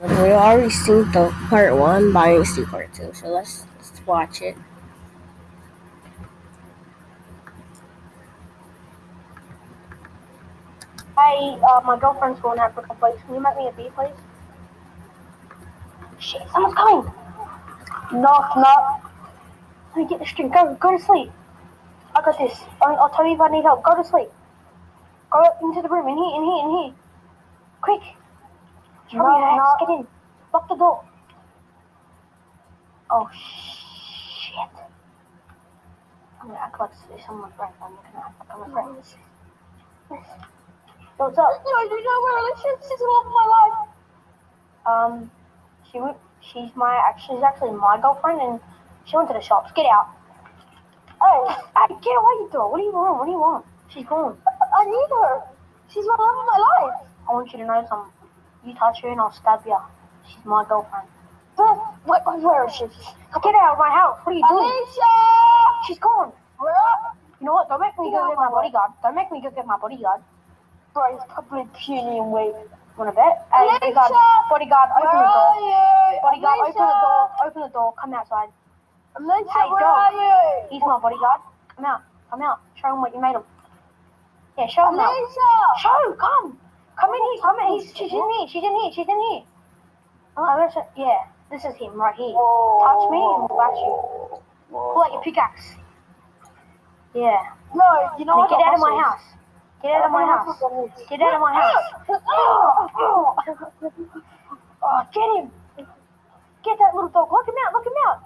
We already seen the part one, but I didn't see part two, so let's, let's watch it. Hey, uh, my girlfriend's going out for a couple weeks. Can you make me a beer, please? Shit, someone's coming! Knock, knock. Let me get this drink. Go, go to sleep. I got this. I'll, I'll tell you if I need help. Go to sleep. Go into the room. In here, in here, in here. Quick. Hurry, No, no. get in. Lock the door. Oh, shit. I'm gonna act like someone's friend. I'm gonna act like I'm a friend. What's up? No, you know where she's, she's the love of my life. Um, she went, she's my, she's actually my girlfriend, and she went to the shops. Get out. Hey, hey, get away, you door. What do you want? What do you want? She's gone. I need her. She's the love of my life. I want you to know something. You touch her and I'll stab you. She's my girlfriend. But where, where is she? Get out of my house. What are you doing? Alicia! She's gone. You know what? Don't make me go get my bodyguard. Don't make me go get my bodyguard. Bro, he's probably puny and weak. Wanna bet? Hey, bodyguard, Alicia! bodyguard, open Where the door. Bodyguard, open the door. Open the door. Come outside. Alicia, Hey, where dog. are you? He's my bodyguard. Come out. Come out. Show him what you made him. Yeah, show him out. Show, come. Come in here. Come in. He's, she's in here. She's in here. She's in here. Oh, it. Yeah, this is him right here. Touch me and we'll bash you. Pull out your pickaxe. Yeah. No, you know Now what? get out of my house. Get out of my house. Get out of my house. Oh, get him. Get that little dog. Lock him out. Lock him out.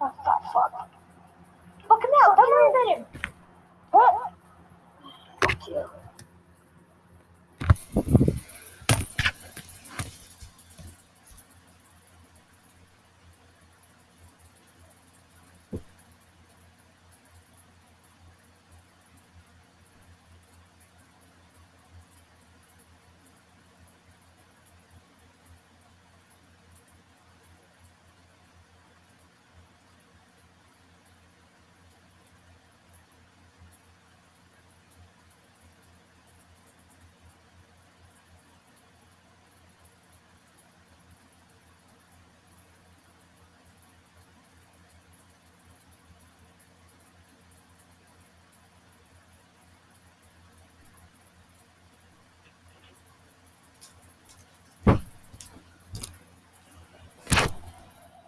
Oh, fuck, fuck. Lock him out. Don't worry about him. What? Fuck you.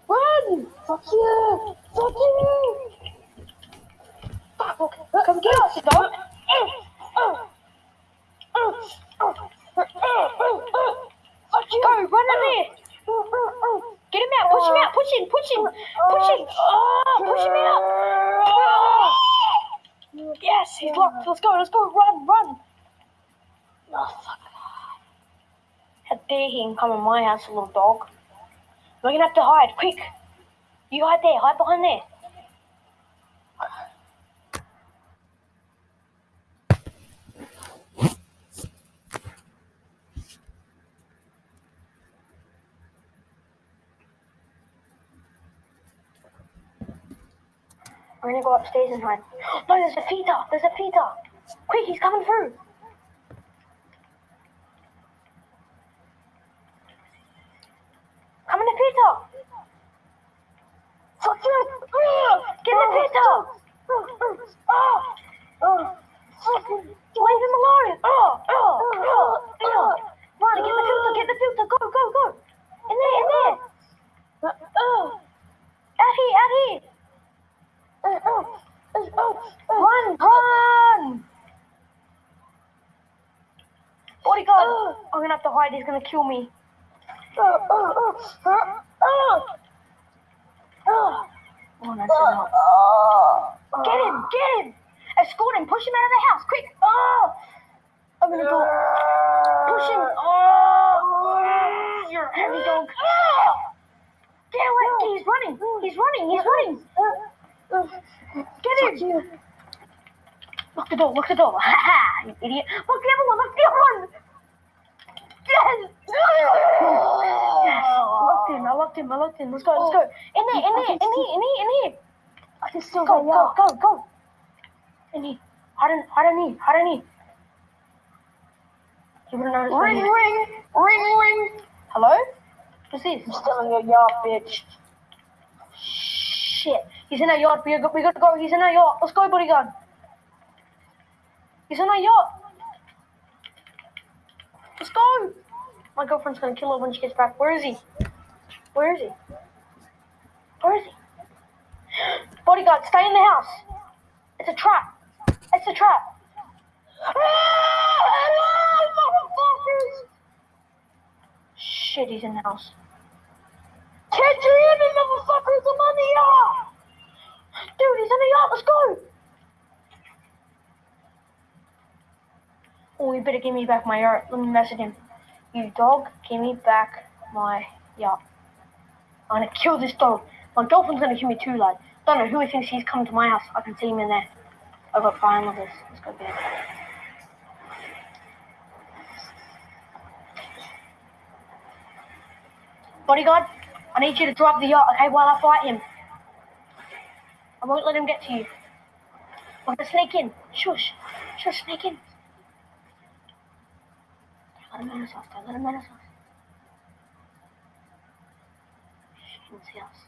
Run! Fuck you! Fuck you! Fuck. Come get us, dog. Go, run in there. Get him out. Push him out. Push him. Push him. Push him. Oh, push him out. Yes, he's locked. Let's go. Let's go. Run, run. Oh, fuck. How dare he come in my house, little dog. We're gonna have to hide. Quick. You hide there. Hide behind there. We're gonna go upstairs and hide. No, there's a Peter. There's a Peter. Quick, he's coming through. Come in the Peter. Fuck you. Get in the Peter. Oh. Leave him alone. Oh, oh, oh, oh. Run, get the filter, get the filter. Go, go, go. In there, in there. Out here, out here. Run, run! Bodyguard! I'm gonna have to hide, he's gonna kill me. Oh, that's enough. Get him, get him! Escort him, push him out of the house, quick! Oh! I'm gonna go. Push him! Oh! You're a heavy dog. Get away! He's running! He's running! He's running! Get him! Lock the door, lock the door. Ha ha! You idiot. Lock the other one, lock the other one! Yes! Yes! Locked him, I locked him, I locked him. Let's go, let's go. In there, in there, in here, in here, in here. I can still Go, go, go, go, go. In here. Hide in, hide in here, hide in here. You wouldn't notice Ring, ring, ring, ring. Hello? What's this? I'm still in your yard, bitch. Shit. He's in our yard. We gotta, we gotta go. He's in our yard. Let's go, bodyguard. He's in our yard. Let's go. My girlfriend's gonna kill her when she gets back. Where is he? Where is he? Where is he? Bodyguard, stay in the house. It's a trap. It's a trap. Shit, he's in the house. Catch you in, you motherfuckers! I'm on the yard! Dude, he's in the yard. Let's go. Oh, you better give me back my yard. Let me message him. You dog, give me back my yard. I'm gonna kill this dog. My girlfriend's gonna kill me too, lad. Don't know who he thinks he's coming to my house. I can see him in there. I've got fire lovers. Let's go get. Bodyguard, I need you to drive the yacht, okay, while I fight him. I won't let him get to you. I'm gonna sneak in. Shush. Shush, sneak in. Don't let him menace us. Don't let him menace us. Shh, he can see us.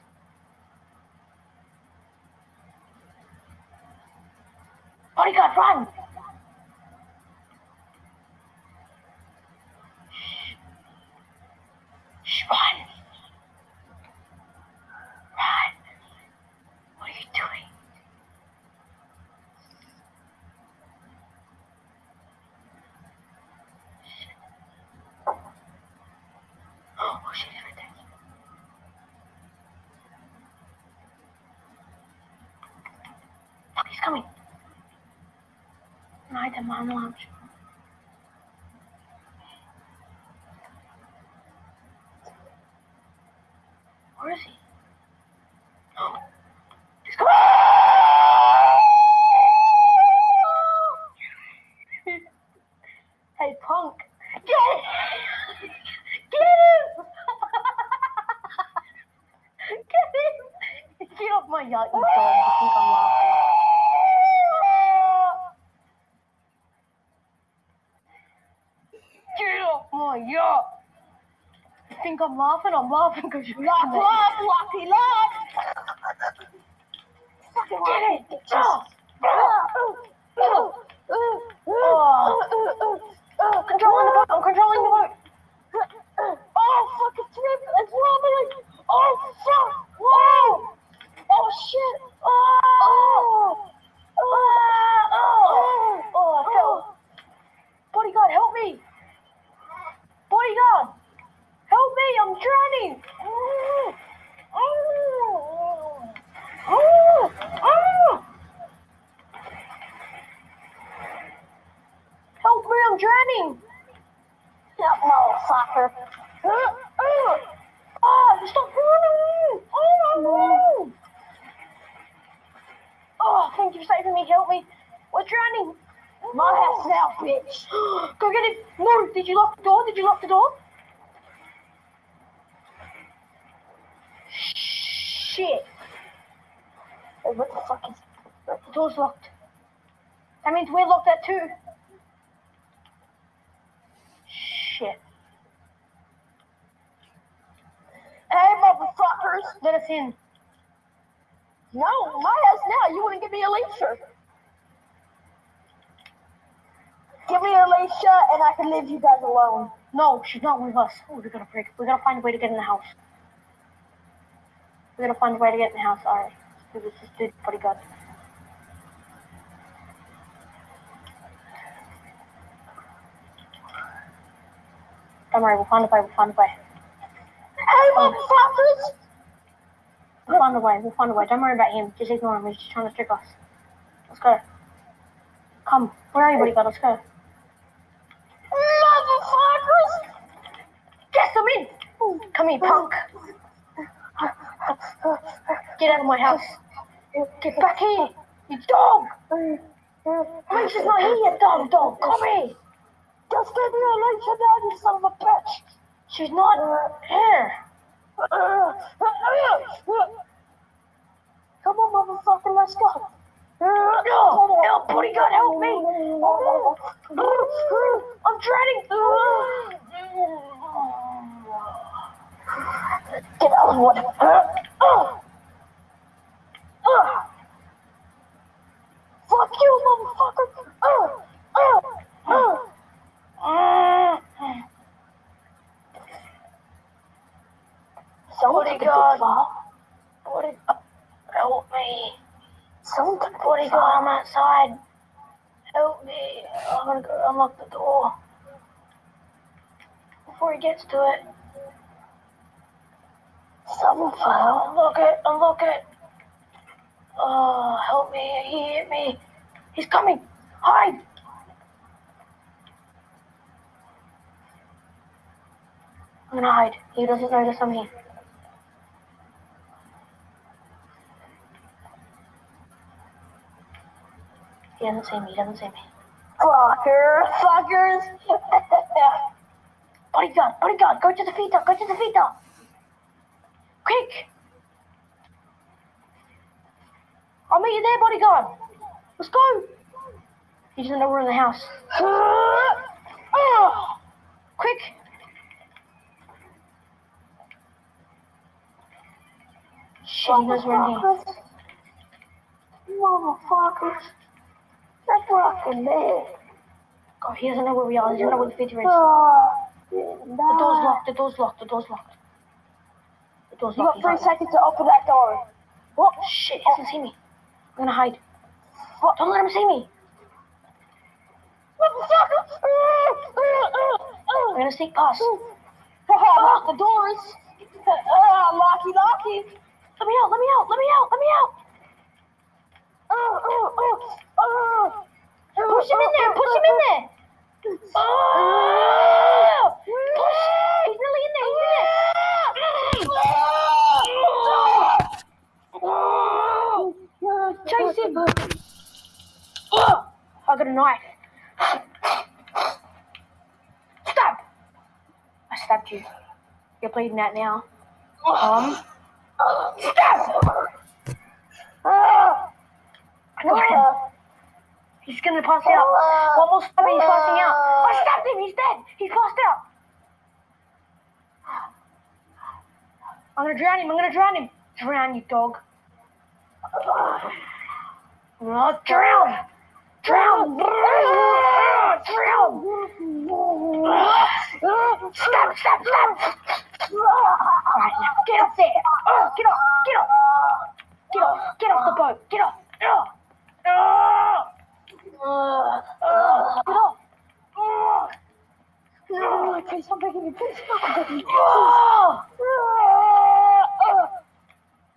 Bodyguard, run! Shh. Shh, run! Run! What are you doing? Shit. Oh, shit, he's right there. He's coming. Hide him on the lounge. Where is he? He's coming. hey, punk. Get him! Get him! Get him! Get off my yacht, you dog. You think I'm laughing. My! You think I'm laughing? I'm laughing because you're Laugh, laugh, laughy, laugh! Fucking Get it! bitches. Oh, I'm controlling the boat. I'm controlling the boat. Oh, fucking trip! It's wobbling! Oh, fuck! Whoa! Oh, oh. oh, shit! Oh! Oh! Oh, oh, I fell. Bodyguard, help me! Bodyguard, help me! I'm drowning. Help me! I'm drowning. Yeah, motherfucker! Oh, stop running! Oh, oh, thank you for saving me. Help me. We're drowning. My house now, Go get it. No, did you lock the door? Did you lock the door? Shit. Hey, what the fuck is... The door's locked. That means we're locked at too. Shit. Hey, motherfuckers! Let us in. No, my house now. You wouldn't give me a Alicia. Give me Alicia, and I can leave you guys alone. No, she's not with us. Oh, we gotta break. We gotta find a way to get in the house. We gotta find a way to get in the house. Alright. Let's do this. Let's do bodyguard. Don't worry, we'll find a way. We'll find a way. Hey, motherfuckers! We'll find a way. We'll find a way. Don't worry about him. Just ignore him. He's just trying to trick us. Let's go. Come. Where are you, bodyguard? Let's go. Yes, I'm in. Come here, punk. Get out of my house. Get back here. You dog. Alicia's not here yet, dog. Dog. Come here. Just give me Alicia now, you son of a bitch! She's not here. Come on, motherfucker, let's go. No, help, bodyguard, help me. I'm drowning. what? Uh, uh, uh. Fuck you, motherfucker. Uh, uh, uh. Uh, Someone What took do a you big got? fall. what is, uh, help me. Someone took a What do big you got? fall. I'm outside. Help me. I'm gonna go unlock the door. Before he gets to it. Someone fell. Unlock it, unlock it. Oh, help me. He hit me. He's coming. Hide. I'm gonna hide. He doesn't notice I'm. He doesn't see me. He doesn't see me. Fucker, fuckers. Bodyguard, bodyguard, go to the feeder, go to the feeder. Quick. I'll meet you there, bodyguard. Let's go. He doesn't know we're in the house. Ah. Quick. Shit, he knows we're in here. Motherfuckers. Fucking dead. Oh, he doesn't know where we are. He doesn't know where the is. Oh, The door's locked, the door's locked, the door's locked. The door's You locked. got three seconds to open that door. What? Shit, he doesn't see me. I'm gonna hide. What? Don't let him see me. I'm gonna sneak past. Lock the doors. Uh, locky, locky. Let me out, let me out, let me out, let me out. Oh, oh, oh, oh. Push him in there, push him in there. Oh! Push. He's nearly in there, he's in there. Chase him. Oh, I got a knife. Stab. I stabbed you. You're bleeding out now. Um. Stab. Ah. I got him. He's gonna pass out. One more stab and he's passing out. I stabbed him. He's dead. He's passed out. I'm gonna drown him. I'm gonna drown him. Drown, you dog. Oh, drown. Drown. Drown. Stab, stab, stab. Alright, now get up there. Oh, get off. Get off. Get off. Get off the boat. Get off. Get off. Oh. Oh, please stop making me. Please stop making me. Oh.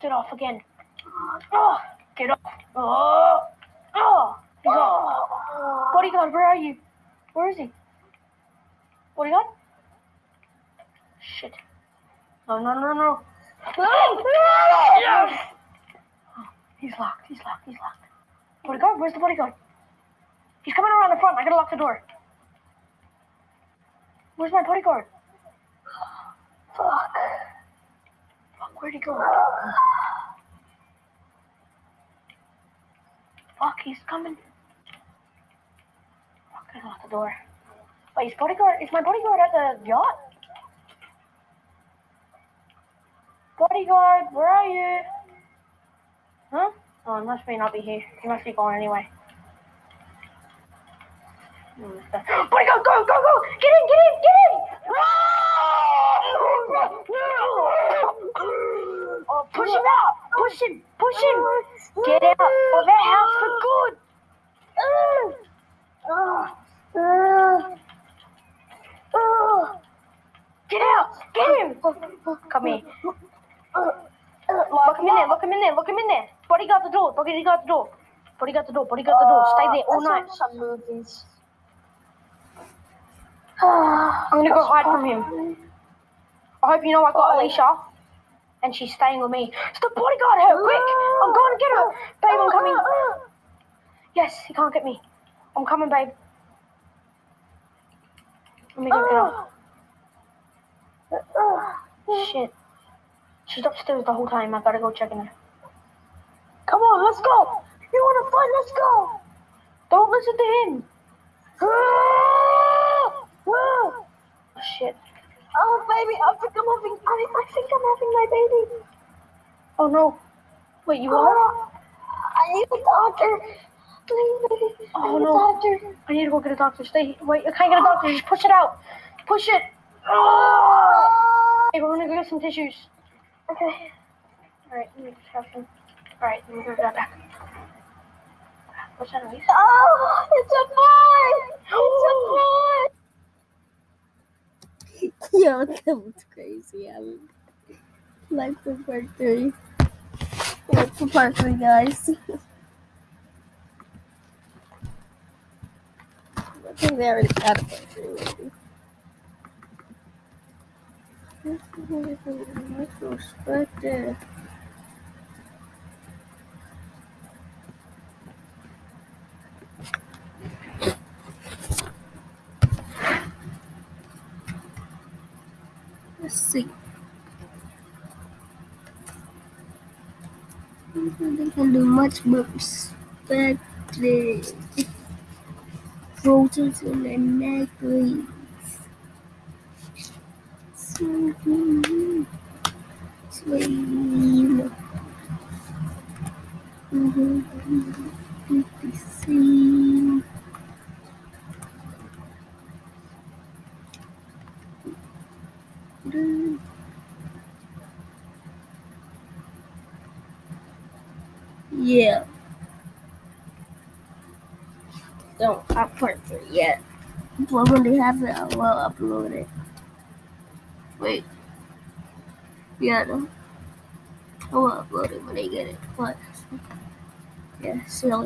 Get off again. Get off. He's off. Bodyguard, where are you? Where is he? Bodyguard? Shit. No, no, no, no. He's locked. He's locked. He's locked. Bodyguard? Where's the bodyguard? He's coming around the front. I gotta lock the door. Where's my bodyguard? Fuck. Fuck, where'd he go? Fuck, he's coming. Fuck, I locked the door. Wait, is bodyguard? Is my bodyguard at the yacht? Bodyguard, where are you? Huh? Oh, it must be not be here. He must be gone anyway. Hmm, Bodyguard, go, go, go! Get in, get in, get in! Oh, push him out! Push him! Push him! Get out of that house for good! Get out! Get him! Come here. Look him in there, look him in there, look him in there. Bodyguard the door, bodyguard the door. Bodyguard the door, bodyguard the door. Stay there all night. I'm gonna go hide from him. I hope you know I got Alicia. And she's staying with me. It's the bodyguard her, quick! I'm going to get her! Babe, I'm coming. Yes, he can't get me. I'm coming, babe. Let me go get her. Shit. She's upstairs the whole time. I gotta go check in her. Come on, let's go. You want to fight? Let's go. Don't listen to him. Oh, shit. Oh, baby, I think I'm having, I, I think I'm having my baby. Oh no. Wait, you are? Oh, I need a doctor. Please, baby. I Oh, need no. a doctor. I need to go get a doctor. Stay. Wait, I can't get a doctor. Just push it out. Push it. Oh. Hey, we're gonna go get some tissues. Okay. Alright, let me just have some. Alright, let me go that. What's that noise? Oh, it's a boy. It's a boy. Yo, that was crazy. I mean, like for part three. Like for part three, guys. I think they already got part three, maybe. Let's see. They can do much more perspective. Photos in the necklace. Sweet. Sweet. Mm-hmm. mm-hmm. mm-hmm. mm-hmm. Yeah. Don't have part three yet. But when they have it, I will upload it. Wait. Yeah, no. I will upload it when they get it. But yeah, see you later.